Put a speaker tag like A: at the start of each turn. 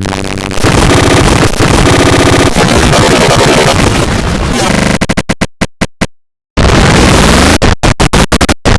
A: ¡Bienvenido!